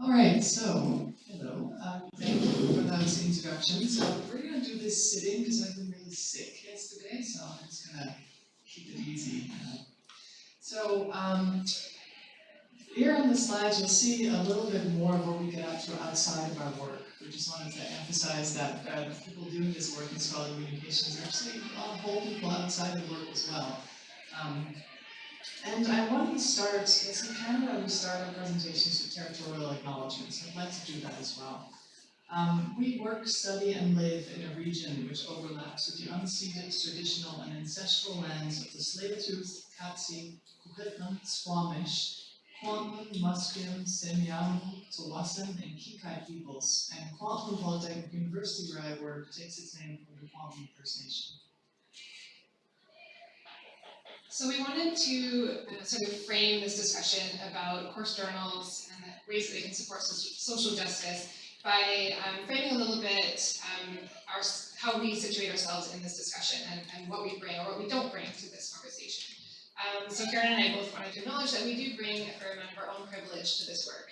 All right, so, hello, um, thank you for those introductions. So we're gonna do this sitting because I've been really sick yesterday, so I'm just gonna keep it easy. uh. So, um, here on the slides, you'll see a little bit more of what we get up to outside of our work. We just wanted to emphasize that, uh, people doing this work in scholarly communications are actually a whole people outside the work as well. Um, and I want to start, as in Canada, we start our presentations with territorial acknowledgements. I'd like to do that as well. Um, we work, study, and live in a region which overlaps with the unceded, traditional, and ancestral lands of the Tsleil-Waututh, Katzie, Coquitlam, Squamish, Kwantlen, Musqueam, Semiahmoo, Tsawwassen, and Qayqayt peoples. And Kwantlen Polytechnic University, where I work, takes its name from the Kwantlen First Nation. So we wanted to uh, sort of frame this discussion about course journals and ways that they can support soci- social justice by um, framing a little bit um, our, how we situate ourselves in this discussion and, and what we bring or what we don't bring to this conversation. Um, so Karen and I both wanted to acknowledge that we do bring a fair amount of our own privilege to this work.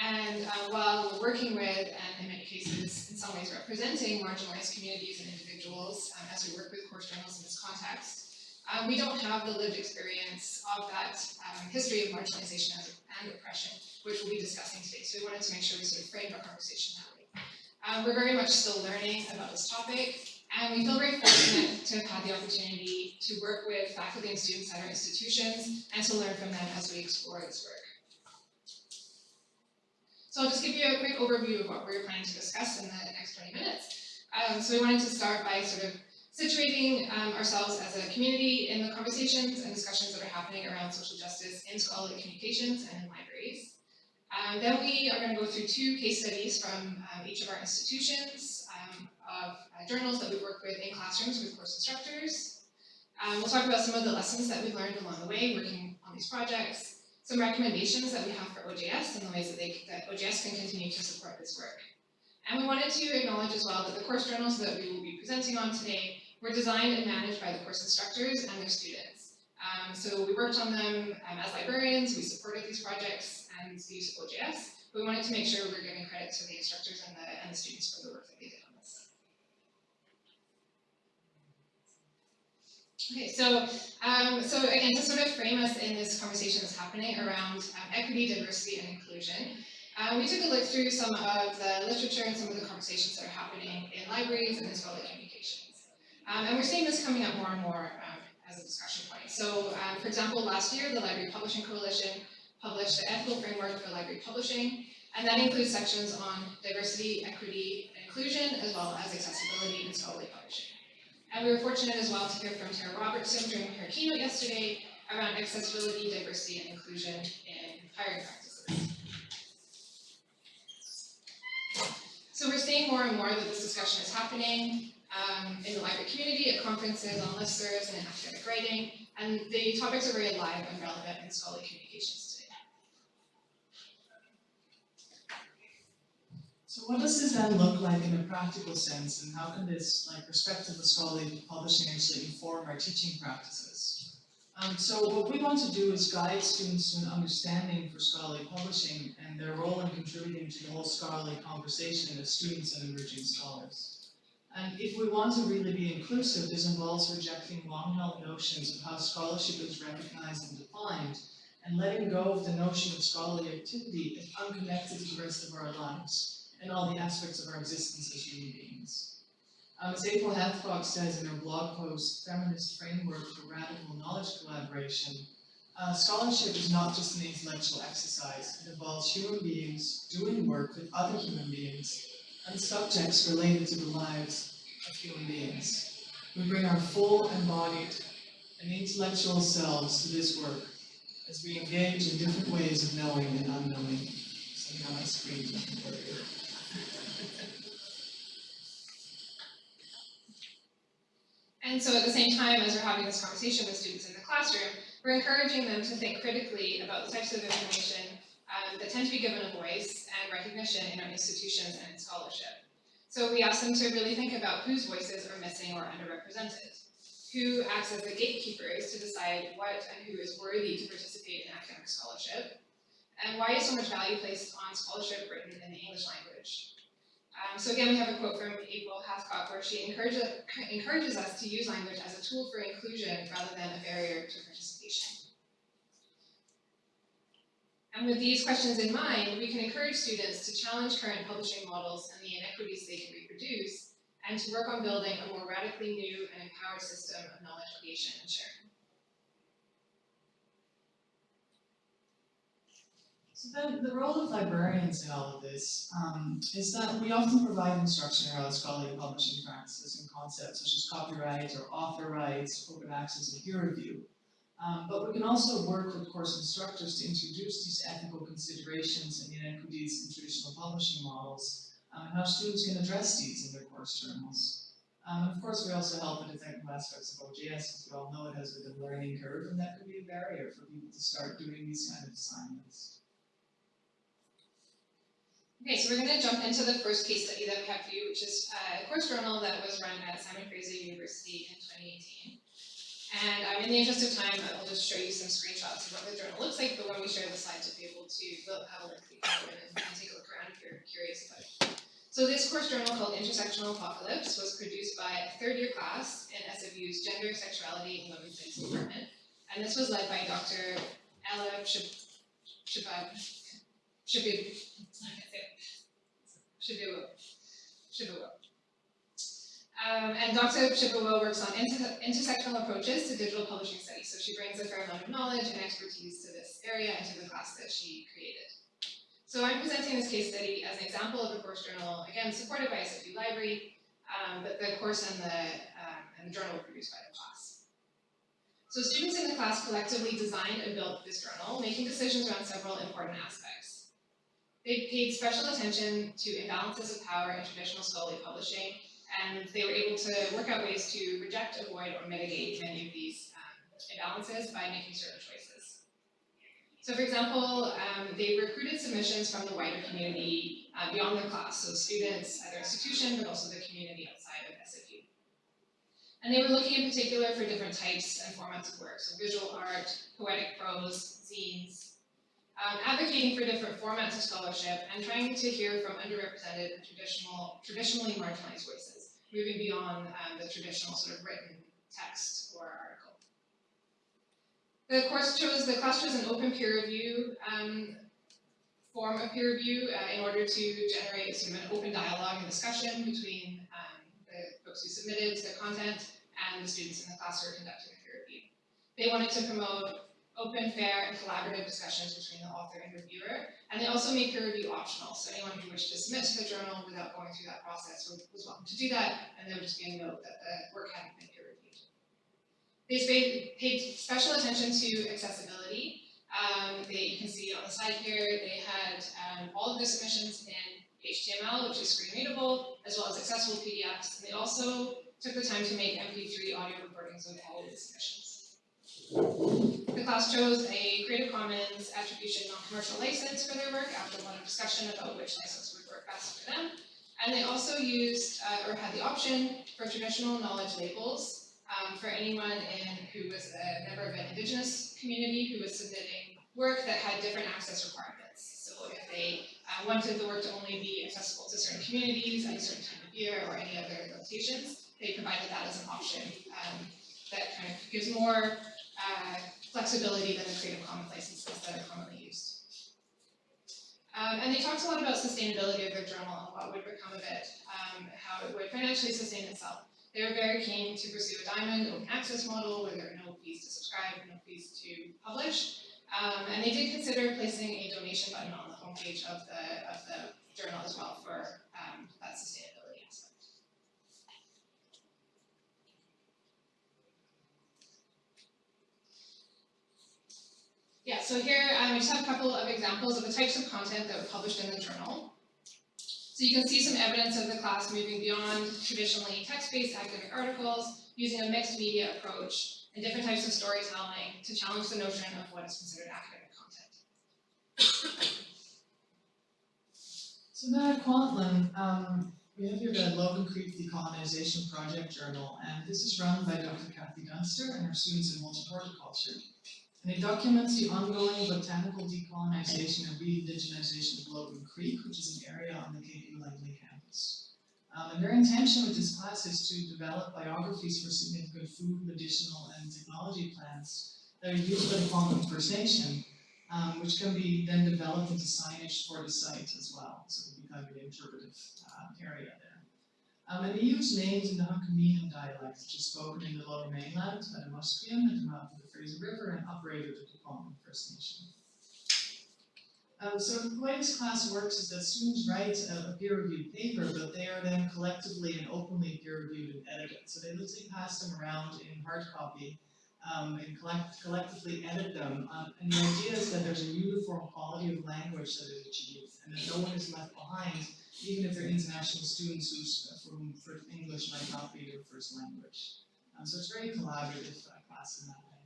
And uh, while we're working with, and in many cases, in some ways representing marginalized communities and individuals um, as we work with course journals in this context, um, we don't have the lived experience of that um, history of marginalization and, oppression, which we'll be discussing today. So we wanted to make sure we sort of framed our conversation that way. Um, we're very much still learning about this topic, and we feel very fortunate to have had the opportunity to work with faculty and students at our institutions and to learn from them as we explore this work. So I'll just give you a quick overview of what we're planning to discuss in the next 20 minutes. Um, so we wanted to start by sort of situating um, ourselves as a community in the conversations and discussions that are happening around social justice in scholarly communications and in libraries. Um, then we are going to go through two case studies from um, each of our institutions um, of uh, journals that we work with in classrooms with course instructors. Um, we'll talk about some of the lessons that we've learned along the way working on these projects, some recommendations that we have for OJS and the ways that, they, that OJS can continue to support this work. And we wanted to acknowledge as well that the course journals that we will be presenting on today were designed and managed by the course instructors and their students. Um, so we worked on them um, as librarians, we supported these projects and the use of OJS, but we wanted to make sure we we're giving credit to the instructors and the, and the students for the work that they did on this. Okay, so um, so again, to sort of frame us in this conversation that's happening around um, equity, diversity, and inclusion, uh, we took a look through some of the literature and some of the conversations that are happening in libraries and as in scholarly communications. Um, and we're seeing this coming up more and more um, as a discussion point. So, um, for example, last year, the Library Publishing Coalition published the Ethical Framework for Library Publishing, and that includes sections on diversity, equity, and inclusion, as well as accessibility in scholarly publishing. And we were fortunate as well to hear from Tara Robertson during her keynote yesterday around accessibility, diversity, and inclusion in hiring practices. So we're seeing more and more that this discussion is happening um, in the library community, at conferences, on listservs, and in academic writing, and the topics are very alive and relevant in scholarly communications today. So what does this then look like in a practical sense, and how can this like perspective of scholarly publishing actually inform our teaching practices? Um, so what we want to do is guide students to an understanding for scholarly publishing and their role in contributing to the whole scholarly conversation as students and emerging scholars. And if we want to really be inclusive, this involves rejecting long-held notions of how scholarship is recognized and defined, and letting go of the notion of scholarly activity as unconnected to the rest of our lives and all the aspects of our existence as human beings. Um, as April Hathcock says in her blog post, Feminist Framework for Radical Knowledge Collaboration, uh, scholarship is not just an intellectual exercise. It involves human beings doing work with other human beings and subjects related to the lives of human beings. We bring our full embodied and intellectual selves to this work as we engage in different ways of knowing and unknowing. Somehow doesn't work. And so at the same time as we're having this conversation with students in the classroom, we're encouraging them to think critically about the types of information um, that tend to be given a voice and recognition in our institutions and in scholarship. So we ask them to really think about whose voices are missing or underrepresented, who acts as the gatekeepers to decide what and who is worthy to participate in academic scholarship, and why is so much value placed on scholarship written in the English language? Um, so again, we have a quote from April Hathcock where she encourages, encourages us to use language as a tool for inclusion rather than a barrier to participation. And with these questions in mind, we can encourage students to challenge current publishing models and the inequities they can reproduce, and to work on building a more radically new and empowered system of knowledge creation and sharing. So then, the role of librarians in all of this, um, is that we often provide instruction around scholarly publishing practices and concepts such as copyright or author rights, open access and peer review. Um, but we can also work with course instructors to introduce these ethical considerations and inequities in traditional publishing models, um, and how students can address these in their course journals. Um, of course, we also help with the technical aspects of OJS, as we all know it has a learning curve, and that could be a barrier for people to start doing these kind of assignments. Okay, so we're gonna jump into the first case study that we have for you, which is uh, a course journal that was run at Simon Fraser University in twenty eighteen. And um, in the interest of time, I'll just show you some screenshots of what the journal looks like, but when we share the slides, you'll be able to we'll have a link to go and, and take a look around if you're curious about it. So this course journal called Intersectional Apocalypse was produced by a third year class in SFU's Gender, Sexuality, and Women's Studies department. And this was led by Dr. Ella Shib- Shibab, Shibib, I Um, and Dr. Przybyło works on inter- intersectional approaches to digital publishing studies, so she brings a fair amount of knowledge and expertise to this area and to the class that she created. So I'm presenting this case study as an example of a course journal, again, supported by SFU Library, um, but the course and the, um, and the journal were produced by the class. So students in the class collectively designed and built this journal, making decisions around several important aspects. They paid special attention to imbalances of power in traditional scholarly publishing, and they were able to work out ways to reject, avoid, or mitigate many of these um, imbalances by making certain choices. So for example, um, they recruited submissions from the wider community uh, beyond their class, so students at their institution, but also the community outside of SFU. And they were looking in particular for different types and formats of work, so visual art, poetic prose, zines, um, advocating for different formats of scholarship and trying to hear from underrepresented and traditional, traditionally marginalized voices, moving beyond um, the traditional sort of written text or article. The course chose, the class chose an open peer review um, form of peer review uh, in order to generate sort of an open dialogue and discussion between um, the folks who submitted the content and the students in the class who are conducting the peer review. They wanted to promote open, fair, and collaborative discussions between the author and reviewer. And they also make peer review optional, so anyone who wished to submit to the journal without going through that process was, welcome to do that, and there would just be a note that the work hadn't been peer reviewed. They paid, paid special attention to accessibility. Um, they, you can see on the slide here, they had um, all of their submissions in HTML, which is screen readable, as well as accessible PDFs. And they also took the time to make MP3 audio recordings of all of the submissions. The class chose a Creative Commons Attribution Non-Commercial License for their work after a lot of discussion about which license would work best for them. And they also used, uh, or had the option for traditional knowledge labels um, for anyone in, who was a member of an Indigenous community who was submitting work that had different access requirements. So if they uh, wanted the work to only be accessible to certain communities at a certain time of year or any other limitations, they provided that as an option um, that kind of gives more flexibility than the Creative Commons licenses that are commonly used. Um, and they talked a lot about sustainability of their journal and what would become of it, um, how it would financially sustain itself. They were very keen to pursue a diamond open access model where there are no fees to subscribe, no fees to publish. Um, and they did consider placing a donation button on the homepage of the, of the journal as well for um, that sustainability Yeah, so here um, I just have a couple of examples of the types of content that were published in the journal. So you can see some evidence of the class moving beyond traditionally text-based academic articles, using a mixed media approach and different types of storytelling to challenge the notion of what is considered academic content. So now at Kwantlen, um, we have here the Logan Creek Decolonization Project Journal, and this is run by Dr. Kathy Dunster and her students in multi-horticulture. And it documents the ongoing botanical decolonization and re-indigenization of Logan Creek, which is an area on the Cape Langley campus. Um, and their intention with this class is to develop biographies for significant food, medicinal, and technology plants that are used by the Kwantlen First Nation, um, which can be then developed into signage for the site as well. So it'll be kind of an interpretive uh, area there. Um, and they use names in the Hunkaminam dialect, which is spoken in the lower mainland by the Musqueam at the mouth of the Fraser River and uprated to the Kwantlen First Nation. Um, so the way this class works is that students write a, a peer-reviewed paper, but they are then collectively and openly peer-reviewed and edited. So they literally pass them around in hard copy um, and collect, collectively edit them. Um, and the idea is that there's a uniform quality of language that is achieved, and that no one is left behind, even if they're international students from, for English might not be their first language. Um, so it's very collaborative uh, class in that way.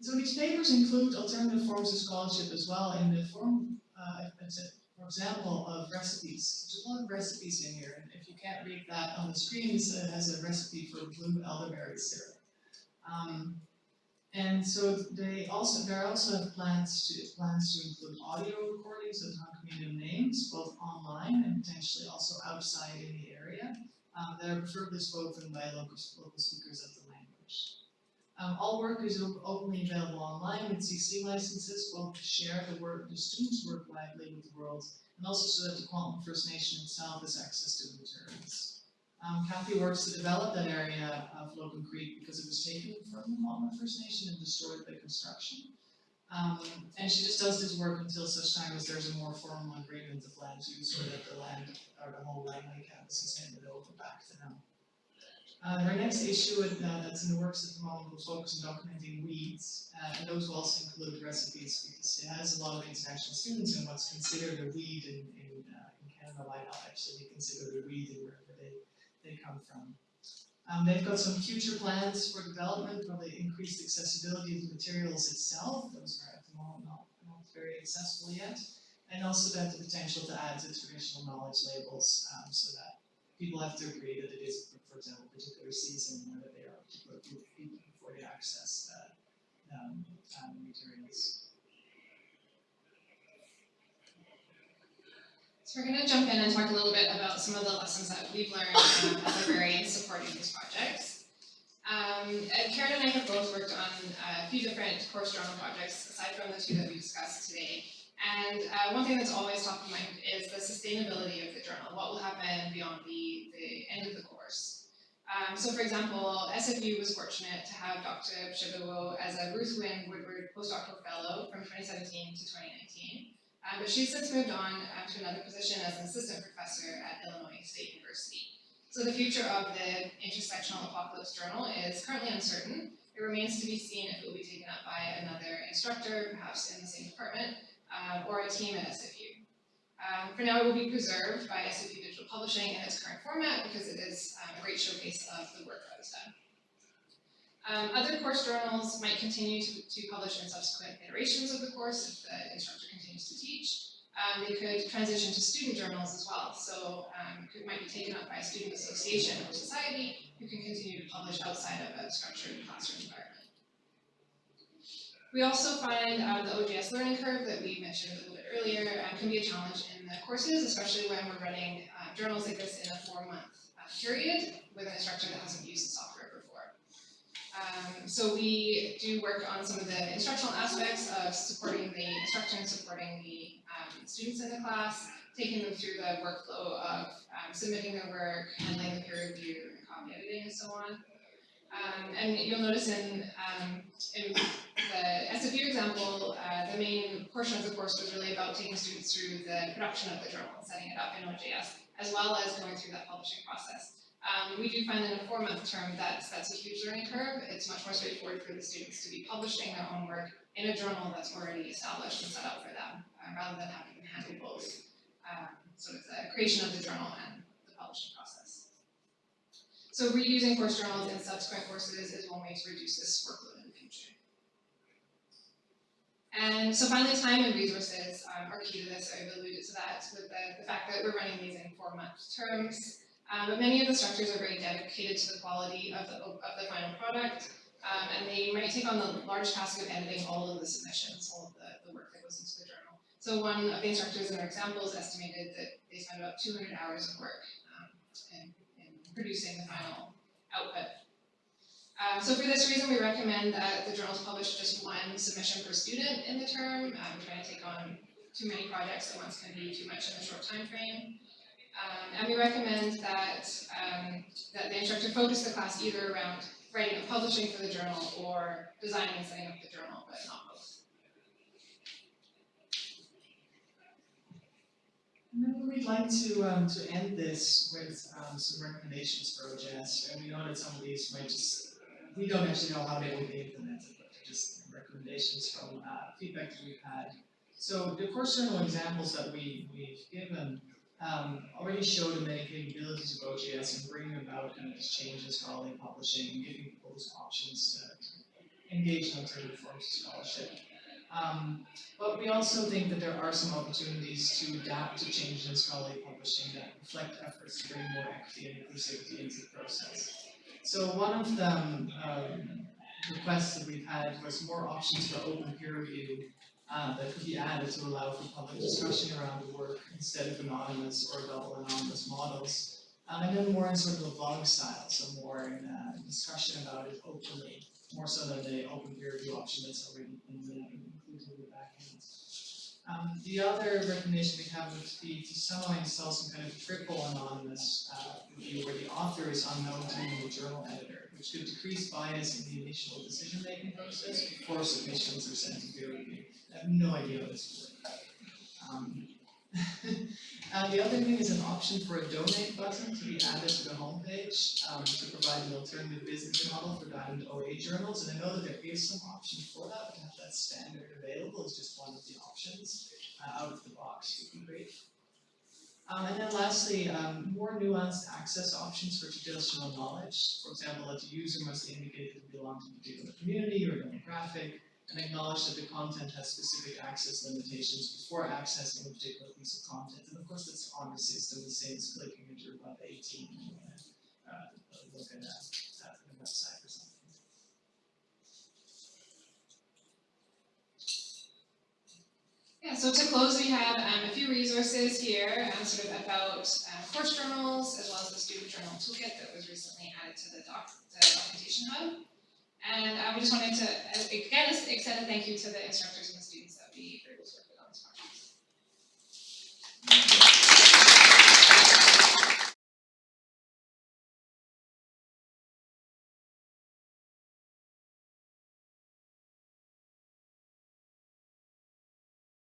So these papers include alternative forms of scholarship as well in the form, uh, example, of recipes. There's a lot of recipes in here, and if you can't read that on the screen, this uh, has a recipe for blue elderberry syrup. Um, and so they also, there also plans to, plans to include audio recordings of non-community names, both online and potentially also outside in the area, um, that are preferably spoken by local, local speakers at the. Um, all work is op- openly available online with CC licenses, both to share the work, the students' work widely with the world, and also so that the Kwantlen First Nation itself has access to the materials. Um, Kathy works to develop that area of Logan Creek because it was taken from the Kwantlen First Nation and destroyed by construction. Um, and she just does this work until such time as there's a more formal agreement of land use or that the land, or the whole land, campus is handed over back to them. Uh, our next issue uh, that's in the works at the moment will focus on documenting weeds, uh, and those will also include recipes because it has a lot of international students and what's considered a weed in, in, uh, in Canada might not actually be considered a weed in wherever they, they come from. Um, they've got some future plans for development, probably increased accessibility of the materials itself, those are at the moment not, not very accessible yet, and also that the potential to add to traditional knowledge labels um, so that people have to agree that it is, for example, a particular season or that they are particular group of people before they access uh, um, um, materials. So we're gonna jump in and talk a little bit about some of the lessons that we've learned um, as librarians supporting these projects. Um, Karen and I have both worked on a few different course journal projects, aside from the two that we discussed today. And uh, one thing that's always top of mind is the sustainability of the journal. What will happen beyond the, the end of the course? Um, so for example, SFU was fortunate to have Dr. Przybyło as a Ruth Wynn Woodward postdoctoral fellow from 2017 to 2019. Um, but she's since moved on uh, to another position as an assistant professor at Illinois State University. So the future of the Intersectional Apocalypse Journal is currently uncertain. It remains to be seen if it will be taken up by another instructor, perhaps in the same department, uh, or a team at SFU. Um, for now, it will be preserved by SFU Digital Publishing in its current format because it is um, a great showcase of the work that was done. Um, other course journals might continue to, to publish in subsequent iterations of the course if the instructor continues to teach. Um, they could transition to student journals as well, so um, could, might be taken up by a student association or society who can continue to publish outside of a structured classroom environment. We also find um, the OJS learning curve that we mentioned a little bit earlier um, can be a challenge in the courses, especially when we're running uh, journals like this in a four-month uh, period with an instructor that hasn't used the software before. Um, so we do work on some of the instructional aspects of supporting the instructor and supporting the um, students in the class, taking them through the workflow of um, submitting their work, handling the peer review, and copy editing, and so on. Um, and you'll notice in, um, in the SFU example, uh, the main portion of the course was really about taking students through the production of the journal and setting it up in OJS, as well as going through that publishing process. Um, we do find in a four-month term that that's a huge learning curve. It's much more straightforward for the students to be publishing their own work in a journal that's already established and set up for them, uh, rather than having to handle both um, sort of the creation of the journal and the publishing process. So reusing course journals in subsequent courses is one way to reduce this workload in the future. And so finally, time and resources um, are key to this. I've alluded to that with the, the fact that we're running these in four-month terms. Um, but many of the structures are very dedicated to the quality of the, of the final product. Um, and they might take on the large task of editing all of the submissions, all of the, the work that goes into the journal. So one of the instructors in our examples estimated that they spend about two hundred hours of work, producing the final output. Um, so for this reason, we recommend that the journals publish just one submission per student in the term, um, trying to take on too many projects at once can be too much in a short time frame. Um, and we recommend that, um, that the instructor focus the class either around writing and publishing for the journal or designing and setting up the journal, but not then we'd like to, um, to end this with, um, some recommendations for OJS, and we know that some of these might just, we don't actually know how they will be implemented, but they're just recommendations from, uh, feedback that we've had. So the course journal examples that we, we've given, um, already show the many capabilities of OJS and bringing about kind of these changes, scholarly publishing, and giving people those options to engage in alternative forms of scholarship. Um, but we also think that there are some opportunities to adapt to changes in scholarly publishing that reflect efforts to bring more equity and inclusivity into the process. So one of the um, requests that we've had was more options for open peer review uh, that could be added to allow for public discussion around the work instead of anonymous or double anonymous models. Um, and then more in sort of a blog style, so more in uh, discussion about it openly, more so than the open peer review option that's already in the. Um, the other recommendation we have would be to somehow install some kind of triple anonymous uh, review where the author is unknown to the journal editor, which could decrease bias in the initial decision-making process before submissions are sent to peer review. I have no idea how this would. Um, uh, the other thing is an option for a donate button to be added to the homepage um, to provide an alternative business model for diamond OA journals. And I know that there is some option for that, but have that standard available is just one of the options uh, out of the box would be great. Um, and then lastly, um, more nuanced access options for traditional knowledge. For example, that the user must indicate that they belong to a particular community or demographic, and acknowledge that the content has specific access limitations before accessing a particular piece of content. And of course, that's the system, the same as clicking into about eighteen, and you wanna, uh, look at on the website or something. Yeah, so to close, we have um, a few resources here, um, sort of about um, course journals, as well as the student journal toolkit that was recently added to the doc, the documentation hub. And I just wanted to, uh, again, extend a thank you to the instructors